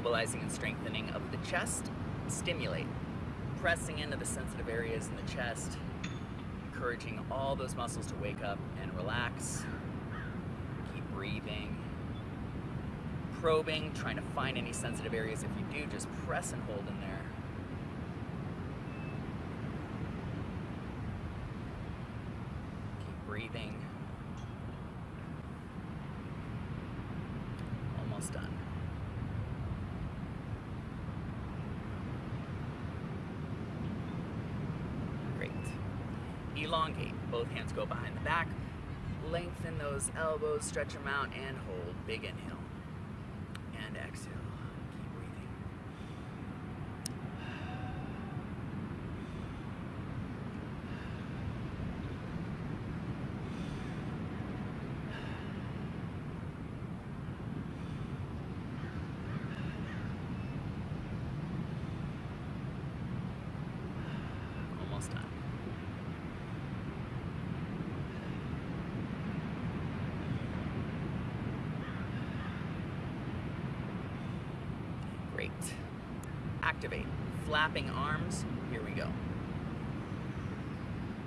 stabilizing and strengthening of the chest. Stimulate, pressing into the sensitive areas in the chest, encouraging all those muscles to wake up and relax. Keep breathing. Probing, trying to find any sensitive areas. If you do, just press and hold in there. Keep breathing. Almost done. Great. Elongate. Both hands go behind the back. Lengthen those elbows, stretch them out, and hold. Big inhale. And exhale. Keep breathing. Almost done. Great. Activate. Flapping arms. Here we go.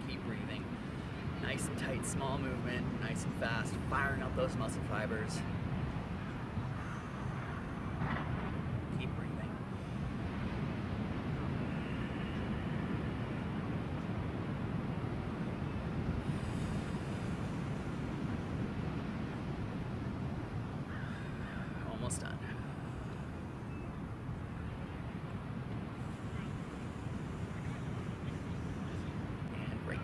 Keep breathing. Nice and tight, small movement. Nice and fast. Firing up those muscle fibers. Keep breathing. Almost done. And great.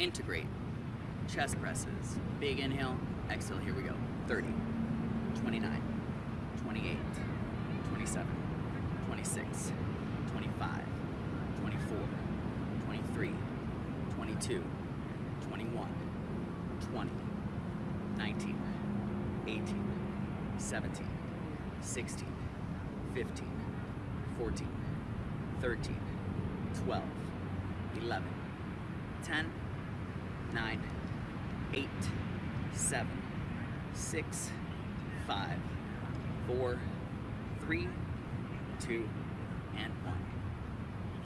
Integrate. Chest presses. Big inhale. Exhale. Here we go. 30, 29, 28, 27, 26, 25, 24, 23, 22, 21, 20, 19, 18, 17, 16, 15, 14, 13, 12, 11, 10, 9, 8, 7, 6, 5, 4, 3, 2, and 1.